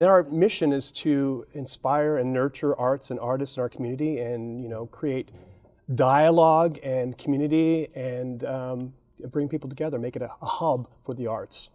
And our mission is to inspire and nurture arts and artists in our community and, you know, create dialogue and community and um, bring people together, make it a, a hub for the arts.